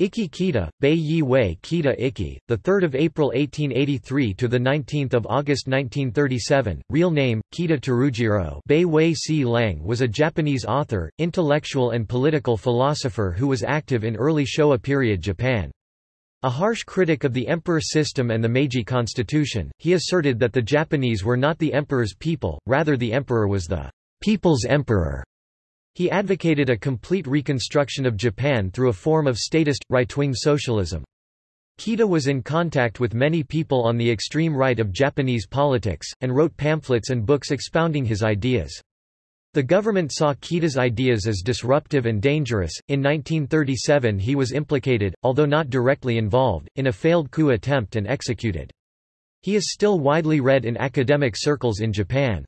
Ikki Kita, Bei Yi Wei Kita 3rd of April 1883 to the 19th of August 1937. Real name: Kita Terujiro. Bei Wei Si Lang was a Japanese author, intellectual and political philosopher who was active in early Showa period Japan. A harsh critic of the emperor system and the Meiji constitution, he asserted that the Japanese were not the emperor's people, rather the emperor was the people's emperor. He advocated a complete reconstruction of Japan through a form of statist, right-wing socialism. Kita was in contact with many people on the extreme right of Japanese politics, and wrote pamphlets and books expounding his ideas. The government saw Kita's ideas as disruptive and dangerous. In 1937 he was implicated, although not directly involved, in a failed coup attempt and executed. He is still widely read in academic circles in Japan.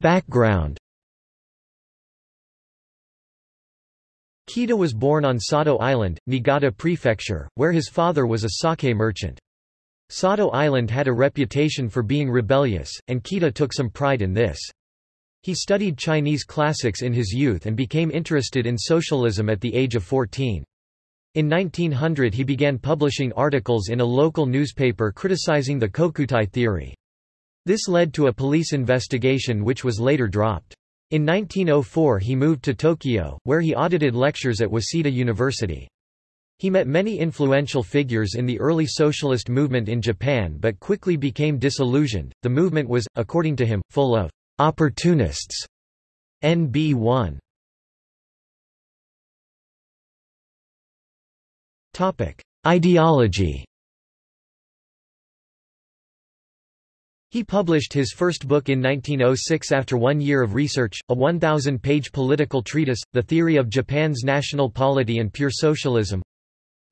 Background Kita was born on Sado Island, Niigata Prefecture, where his father was a sake merchant. Sado Island had a reputation for being rebellious, and Kita took some pride in this. He studied Chinese classics in his youth and became interested in socialism at the age of 14. In 1900 he began publishing articles in a local newspaper criticizing the Kokutai theory. This led to a police investigation which was later dropped. In 1904 he moved to Tokyo, where he audited lectures at Waseda University. He met many influential figures in the early socialist movement in Japan but quickly became disillusioned. The movement was, according to him, full of opportunists. NB 1. Topic: Ideology He published his first book in 1906 after one year of research, a 1,000-page political treatise, The Theory of Japan's National Polity and Pure Socialism.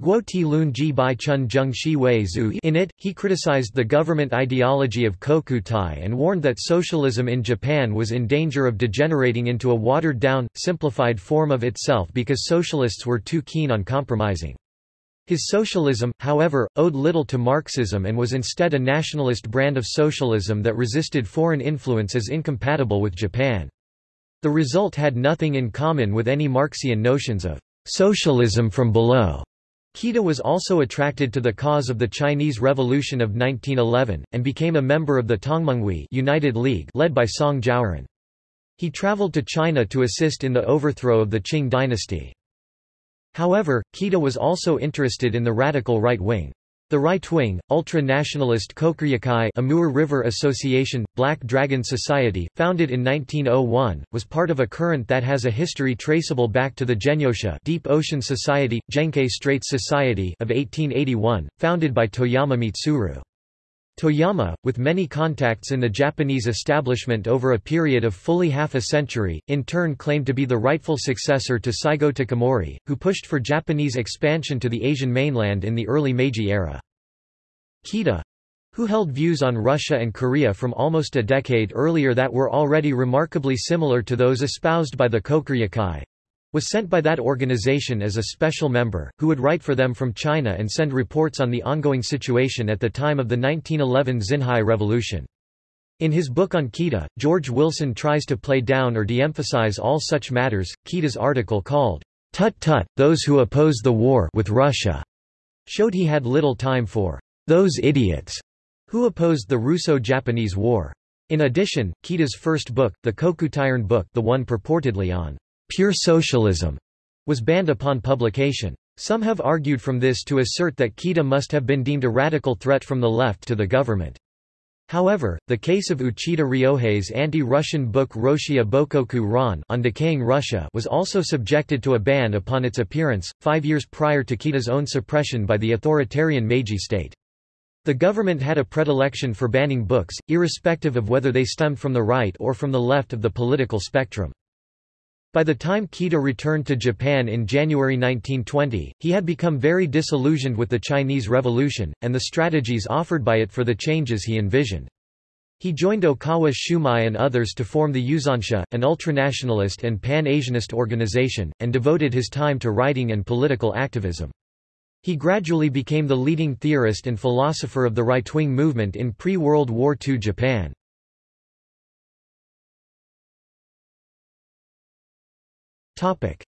Guo Ti Lun Ji Bai Chun Zheng Shi Wei Zhu In it, he criticized the government ideology of Kokutai and warned that socialism in Japan was in danger of degenerating into a watered-down, simplified form of itself because socialists were too keen on compromising. His socialism, however, owed little to Marxism and was instead a nationalist brand of socialism that resisted foreign influence as incompatible with Japan. The result had nothing in common with any Marxian notions of socialism from below. Kita was also attracted to the cause of the Chinese Revolution of 1911, and became a member of the Tongmenghui United League led by Song Jiaoren. He traveled to China to assist in the overthrow of the Qing dynasty. However, Kita was also interested in the radical right wing. The right-wing, ultra-nationalist Kokuryukai Amur River Association, Black Dragon Society, founded in 1901, was part of a current that has a history traceable back to the Genyosha Deep Ocean Society, Genkai Straits Society of 1881, founded by Toyama Mitsuru. Toyama, with many contacts in the Japanese establishment over a period of fully half a century, in turn claimed to be the rightful successor to Saigo Takamori, who pushed for Japanese expansion to the Asian mainland in the early Meiji era. Kita, who held views on Russia and Korea from almost a decade earlier that were already remarkably similar to those espoused by the Kokuryukai, was sent by that organization as a special member, who would write for them from China and send reports on the ongoing situation at the time of the 1911 Xinhai Revolution. In his book on Kita, George Wilson tries to play down or de-emphasize all such matters. Kita's article called, Tut Tut, Those Who Oppose the War with Russia, showed he had little time for those idiots who opposed the Russo-Japanese War. In addition, Kita's first book, the Kokutairon book the one purportedly on pure socialism, was banned upon publication. Some have argued from this to assert that Kita must have been deemed a radical threat from the left to the government. However, the case of Uchida Ryohei's anti-Russian book Roshia Bokoku Ran on decaying Russia was also subjected to a ban upon its appearance, five years prior to Kita's own suppression by the authoritarian Meiji state. The government had a predilection for banning books, irrespective of whether they stemmed from the right or from the left of the political spectrum. By the time Kita returned to Japan in January 1920, he had become very disillusioned with the Chinese Revolution, and the strategies offered by it for the changes he envisioned. He joined Okawa Shumei and others to form the Yuzonsha, an ultranationalist and pan-Asianist organization, and devoted his time to writing and political activism. He gradually became the leading theorist and philosopher of the right-wing movement in pre-World War II Japan.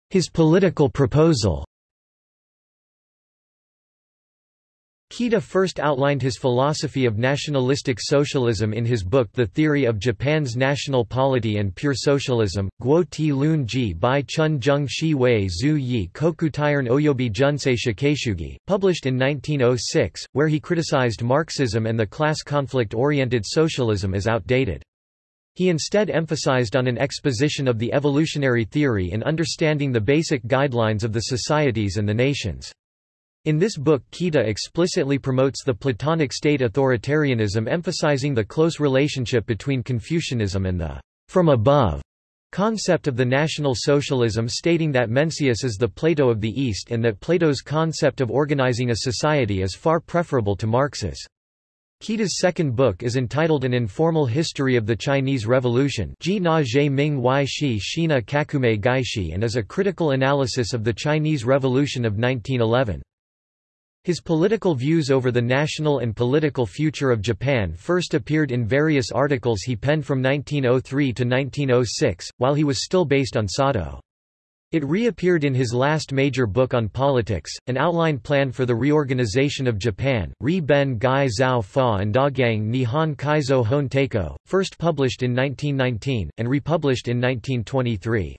His political proposal Kita first outlined his philosophy of nationalistic socialism in his book The Theory of Japan's National Polity and Pure Socialism, Guo Ti Lun Ji Bai Chun Zheng Shi Wei Zhu Yi Kokutairon Oyobi Junsei Shakaishugi, published in 1906, where he criticized Marxism and the class conflict-oriented socialism as outdated. He instead emphasized on an exposition of the evolutionary theory in understanding the basic guidelines of the societies and the nations. In this book Kita explicitly promotes the Platonic state authoritarianism emphasizing the close relationship between Confucianism and the from above concept of the National Socialism stating that Mencius is the Plato of the East and that Plato's concept of organizing a society is far preferable to Marx's. Kita's second book is entitled An Informal History of the Chinese Revolution and is a critical analysis of the Chinese Revolution of 1911. His political views over the national and political future of Japan first appeared in various articles he penned from 1903 to 1906, while he was still based on Sado. It reappeared in his last major book on politics, An Outline Plan for the Reorganization of Japan, Ri Ben Gai Zhao Fa and Dagyang Nihon Kaizo Hon Teiko, first published in 1919, and republished in 1923.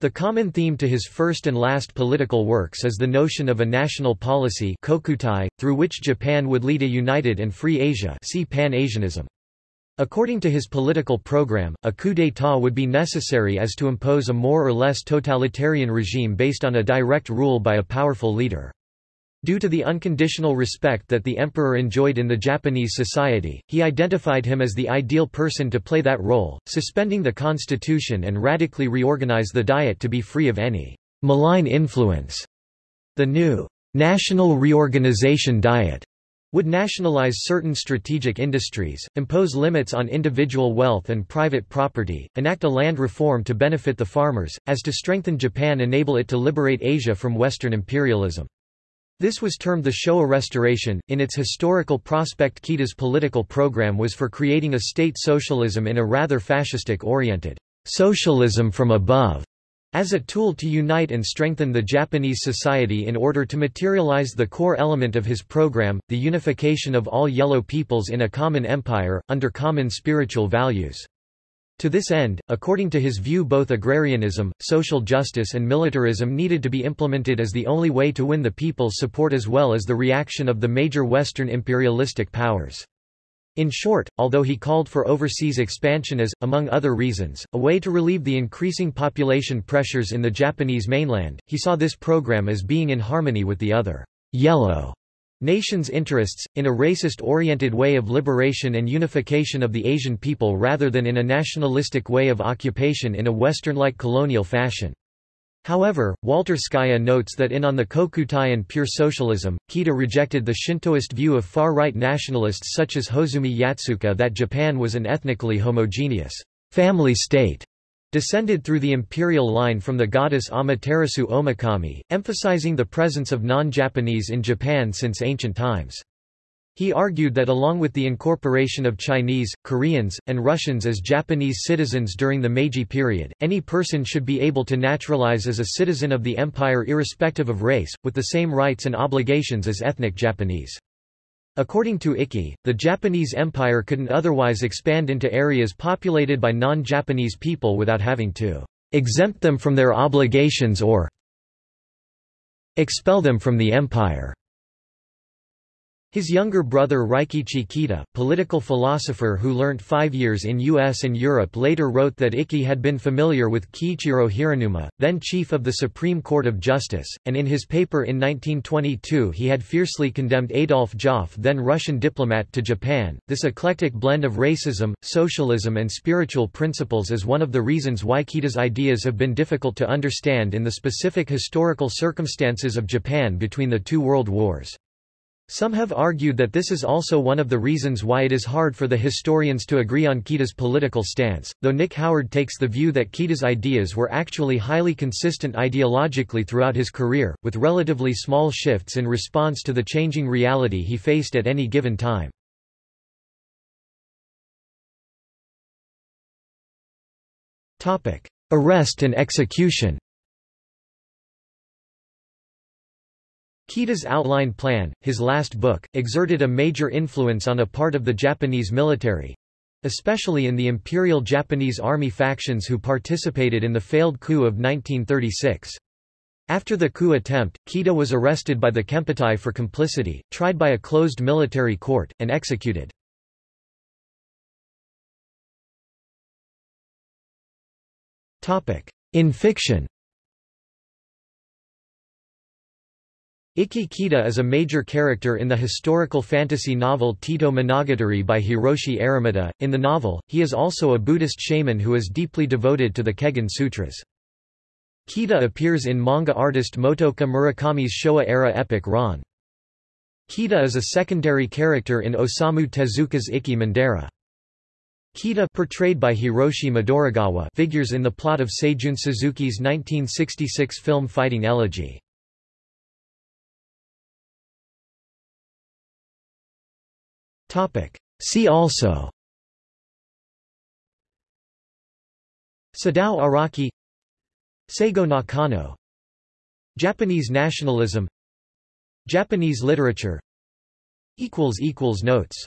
The common theme to his first and last political works is the notion of a national policy kokutai, through which Japan would lead a united and free Asia see Pan-Asianism. According to his political program, a coup d'état would be necessary as to impose a more or less totalitarian regime based on a direct rule by a powerful leader. Due to the unconditional respect that the emperor enjoyed in the Japanese society, he identified him as the ideal person to play that role, suspending the constitution and radically reorganize the diet to be free of any malign influence. The new National Reorganization Diet would nationalize certain strategic industries, impose limits on individual wealth and private property, enact a land reform to benefit the farmers, as to strengthen Japan enable it to liberate Asia from Western imperialism. This was termed the Showa Restoration. In its historical prospect, Kita's political program was for creating a state socialism in a rather fascistic oriented socialism from above as a tool to unite and strengthen the Japanese society in order to materialize the core element of his program, the unification of all yellow peoples in a common empire, under common spiritual values. To this end, according to his view both agrarianism, social justice and militarism needed to be implemented as the only way to win the people's support as well as the reaction of the major Western imperialistic powers. In short, although he called for overseas expansion as, among other reasons, a way to relieve the increasing population pressures in the Japanese mainland, he saw this program as being in harmony with the other yellow nations' interests, in a racist-oriented way of liberation and unification of the Asian people rather than in a nationalistic way of occupation in a Western-like colonial fashion. However, Walter Skya notes that in On the Kokutai and Pure Socialism, Kita rejected the Shintoist view of far-right nationalists such as Hozumi Yatsuka that Japan was an ethnically homogeneous family state descended through the imperial line from the goddess Amaterasu Omikami, emphasizing the presence of non-Japanese in Japan since ancient times. He argued that along with the incorporation of Chinese, Koreans, and Russians as Japanese citizens during the Meiji period, any person should be able to naturalize as a citizen of the empire irrespective of race, with the same rights and obligations as ethnic Japanese. According to Ikki, the Japanese Empire couldn't otherwise expand into areas populated by non-Japanese people without having to exempt them from their obligations or expel them from the empire. His younger brother Rikichi Kita, political philosopher who learnt five years in US and Europe later wrote that Ikki had been familiar with Kiichiro Hiranuma, then chief of the Supreme Court of Justice, and in his paper in 1922 he had fiercely condemned Adolf Joffe then Russian diplomat to Japan. This eclectic blend of racism, socialism and spiritual principles is one of the reasons why Kita's ideas have been difficult to understand in the specific historical circumstances of Japan between the two world wars. Some have argued that this is also one of the reasons why it is hard for the historians to agree on Kita's political stance, though Nick Howard takes the view that Kita's ideas were actually highly consistent ideologically throughout his career, with relatively small shifts in response to the changing reality he faced at any given time. Arrest and execution Kita's Outline Plan, his last book, exerted a major influence on a part of the Japanese military—especially in the Imperial Japanese Army factions who participated in the failed coup of 1936. After the coup attempt, Kita was arrested by the Kempeitai for complicity, tried by a closed military court, and executed. In fiction Ikki Kita is a major character in the historical fantasy novel Teito Monogatari by Hiroshi Aramata. In the novel, he is also a Buddhist shaman who is deeply devoted to the Kegon Sutras. Kita appears in manga artist Motoka Murakami's Showa-era epic Ron. Kita is a secondary character in Osamu Tezuka's Ikki Mandara. Kita portrayed by Hiroshi Midorigawa figures in the plot of Seijun Suzuki's 1966 film Fighting Elegy. See also. Sadao Araki. Seigo Nakano. Japanese nationalism. Japanese literature. Notes